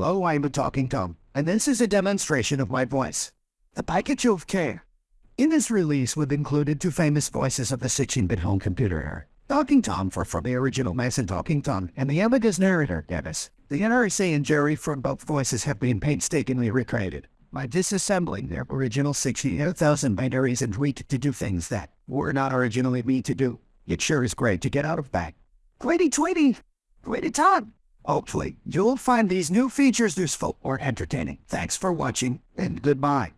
Hello, I'm a talking Tom, and this is a demonstration of my voice. The package of care. In this release, we've included two famous voices of the 16-bit home computer era. Talking Tom for from the original Mason Talking Tom and the Amiga's narrator, Dennis. The NRC and Jerry from both voices have been painstakingly recreated by disassembling their original 68,000 binaries and tweaked to do things that were not originally meant to do. It sure is great to get out of bag. Tweety tweety! Tweety Tom! Hopefully, you'll find these new features useful or entertaining. Thanks for watching, and goodbye.